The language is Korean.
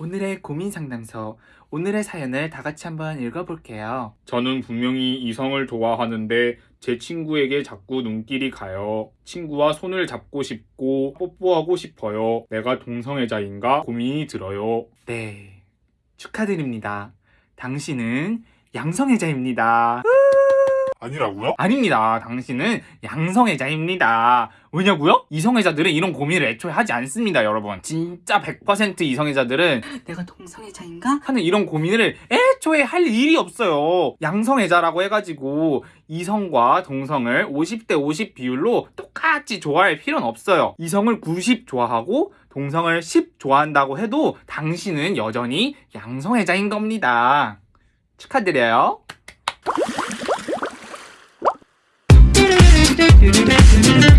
오늘의 고민 상담소. 오늘의 사연을 다 같이 한번 읽어볼게요. 저는 분명히 이성을 좋아하는데 제 친구에게 자꾸 눈길이 가요. 친구와 손을 잡고 싶고 뽀뽀하고 싶어요. 내가 동성애자인가 고민이 들어요. 네. 축하드립니다. 당신은 양성애자입니다. 아니라고요? 아닙니다. 당신은 양성애자입니다. 왜냐고요? 이성애자들은 이런 고민을 애초에 하지 않습니다, 여러분. 진짜 100% 이성애자들은 내가 동성애자인가? 하는 이런 고민을 애초에 할 일이 없어요. 양성애자라고 해가지고 이성과 동성을 50대 50 비율로 똑같이 좋아할 필요는 없어요. 이성을 90 좋아하고 동성을 10 좋아한다고 해도 당신은 여전히 양성애자인 겁니다. 축하드려요. You.